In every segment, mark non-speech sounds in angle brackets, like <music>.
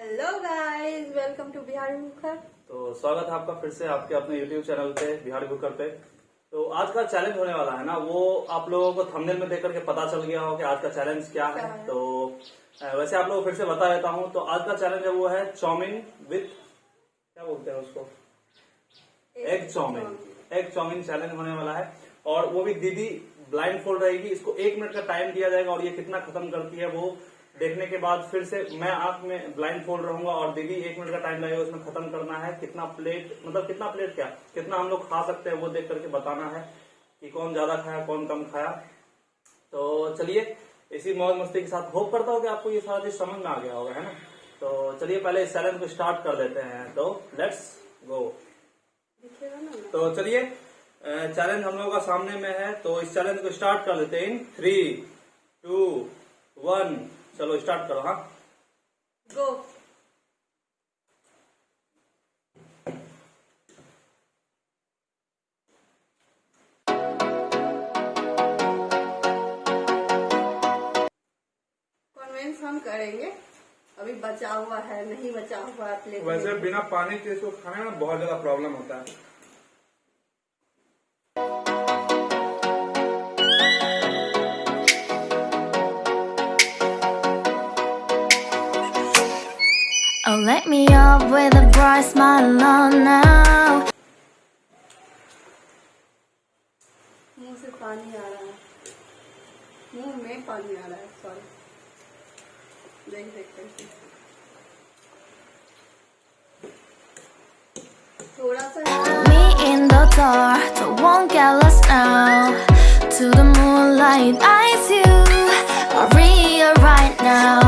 Hello guys welcome to Bihari Mukhar तो स्वागत है आपका फिर से आपके अपने यूट्यूब चैनल पे बिहारी कुकर पे। तो आज का चैलेंज होने वाला है ना वो आप लोगों को थंबनेल में देख करके पता चल गया हो कि आज का चैलेंज क्या है? तो वैसे आप लोगों को फिर से बता देता हूँ तो आज का चैलेंज है वो है चाउमीन विथ क्या बोलते हैं उसको? Egg chowmein egg chowmein challenge होने वाला है। और वो भी दीदी ब्लाइंड फोल्ड रहेगी इसको एक मिनट का टाइम दिया जाएगा और ये कितना खत्म करती है वो देखने के बाद फिर से मैं आँख में ब्लाइंड फोल्ड रहूँगा और दीदी, एक मिनट का टाइम लगेगा, उसमें खत्म करना है। कितना प्लेट मतलब कितना प्लेट क्या? कितना हम लोग खा सकते हैं वो देख करके बताना है कि कौन ज़्यादा खाया, कौन कम खाया। तो चलिए, इसी मौज मस्ती के साथ होप करता हूँ कि आपको ये सारा चीज़ समझ में आ गया होगा, है ना? तो चलिए, पहले इस चैलेंज को स्टार्ट कर देते हैं। तो लेट्स गो तो चलिए चैलेंज हम लोगों का सामने में है तो इस चैलेंज को स्टार्ट कर लेते हैं। इन थ्री टू वन चलो स्टार्ट करो हाँ? गो कन्वेंस हम करेंगे। अभी बचा हुआ है नहीं बचा हुआ है वैसे बिना पानी के इसको खाने में बहुत ज़्यादा प्रॉब्लम होता है। Oh, let me up with a bright smile on now. मुंह से पानी आ रहा है मुंह में पानी आ रहा है सॉरी देख देख करके थोड़ा सा Me in the dark, so won't get lost now. To the moonlight, eyes you are real right now.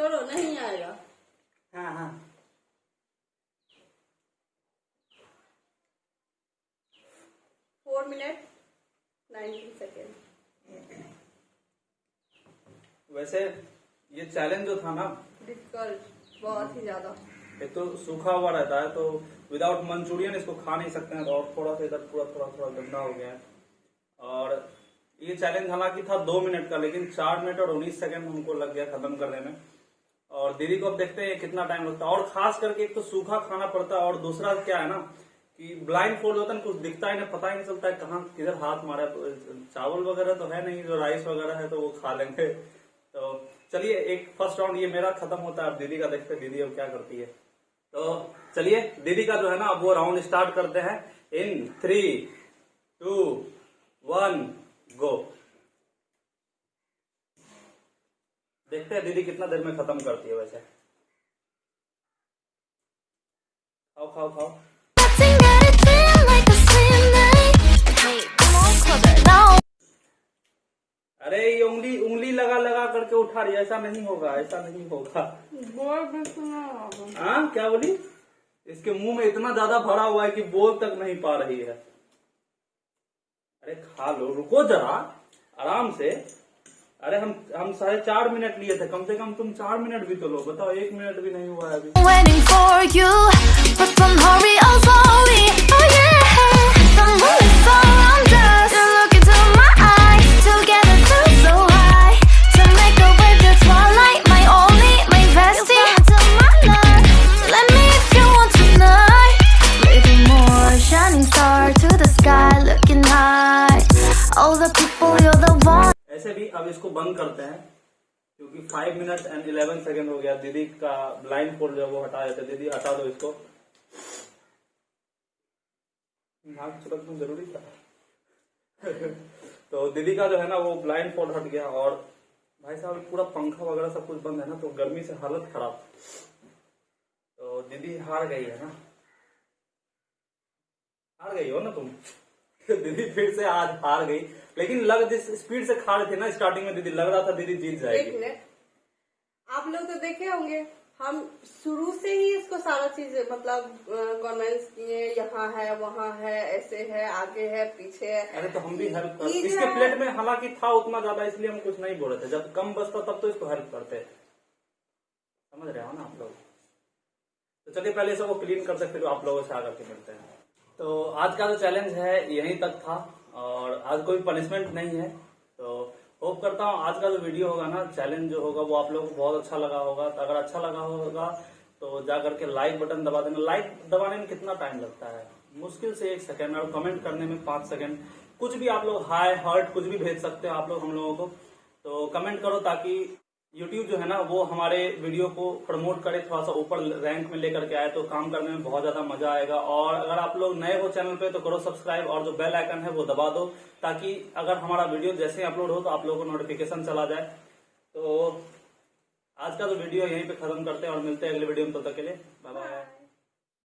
छोड़ो नहीं आएगा। हाँ हाँ। फोर मिनट नाइनटीन सेकेंड वैसे ये चैलेंज जो था ना? डिफ़िकल्ट बहुत ही ज़्यादा। एक तो सूखा हुआ रहता है तो विदाउट मंचूरियन इसको खा नहीं सकते हैं तो और थोड़ा सा इधर पूरा थोड़ा थोड़ा गंदा हो गया है। और ये चैलेंज हालाँकि था दो मिनट का लेकिन चार मिनट और उन्नीस सेकंड हमको लग गया खत्म करने में। और दीदी को अब देखते हैं कितना टाइम लगता है। और खास करके एक तो सूखा खाना पड़ता है और दूसरा क्या है ना, कि ब्लाइंड फोल्ड होता है कुछ दिखता ही नहीं, पता ही नहीं चलता है कहाँ, किधर हाथ मारा। तो चावल वगैरह तो है नहीं, जो राइस वगैरह है तो वो खा लेंगे। तो चलिए, एक फ़र्स्ट राउंड ये मेरा खत्म होता है। अब दीदी का देखते दीदी अब क्या करती है। तो चलिए, दीदी का जो है ना, अब वो राउंड स्टार्ट करते हैं। In three two one go देखते हैं दीदी कितना देर में खत्म करती है वैसे। खाओ खाओ खाओ. अरे ये उंगली उंगली लगा लगा करके उठा रही ऐसा नहीं होगा ऐसा नहीं होगा। हाँ क्या बोली? इसके मुँह में इतना ज़्यादा भरा हुआ है कि बोल तक नहीं पा रही है। अरे खा लो रुको जरा। आराम से। अरे हम हम साढ़े चार मिनट लिए थे, कम से कम तुम चार मिनट भी तो लो, बताओ, एक मिनट भी नहीं हुआ है अभी। बंद करते हैं, क्योंकि five minute and eleven second हो गया, दीदी का ब्लाइंड फोल्ड जो है वो हटा देते दीदी, हटा दो इसको। नाक छिपकना ज़रूरी था। <laughs> तो दीदी का जो है ना, वो ब्लाइंड फोल्ड हट गया और भाई साहब, पूरा पंखा वगैरह सब कुछ बंद है ना तो गर्मी से हालत खराब। तो दीदी, हार गई है ना? हार गई हो ना तुम? <laughs> दीदी फिर से आज हार गई। लेकिन लग जिस स्पीड से खा रहे थे ना स्टार्टिंग में दीदी लग रहा था दीदी जीत जाएगी। आप लोग तो देखे होंगे हम शुरू से ही इसको सारा चीज़ मतलब कॉन्वेंस किए यहाँ है वहाँ है ऐसे है आगे है पीछे है। अरे तो हम भी हेल्प कर इसके प्लेट में हालाँकि था उतना ज़्यादा इसलिए हम कुछ नहीं बोल रहे थे। जब कम बचता तब तो इसको हेल्प करते। समझ रहे हो ना आप लोग? तो चलिए पहले सबको क्लीन करते फिर आप लोगों से आकर के मिलते हैं। तो आज का जो चैलेंज है, यहीं तक था और आज कोई पनिशमेंट नहीं है। तो होप करता हूँ आज का जो वीडियो होगा ना चैलेंज जो होगा वो आप लोगों को बहुत अच्छा लगा होगा। तो अगर अच्छा लगा होगा तो जा करके लाइक बटन दबा देना। लाइक दबाने में कितना टाइम लगता है? मुश्किल से एक सेकेंड और कमेंट करने में पाँच सेकेंड कुछ भी आप लोग हाई हर्ट कुछ भी भेज सकते हो आप लोग हम लोगों को। तो कमेंट करो ताकि यूट्यूब जो है ना, वो हमारे वीडियो को प्रमोट करे थोड़ा सा ऊपर रैंक में लेकर के आए तो काम करने में बहुत ज़्यादा मज़ा आएगा। और अगर आप लोग नए हो चैनल पे तो करो सब्सक्राइब और जो बेल आइकन है, वो दबा दो, ताकि अगर हमारा वीडियो जैसे ही अपलोड हो तो आप लोगों को नोटिफिकेशन चला जाए। तो आज का जो वीडियो यहीं पे खत्म करते हैं, और मिलते हैं अगले वीडियो में, तब तो तक के लिए बाय बाय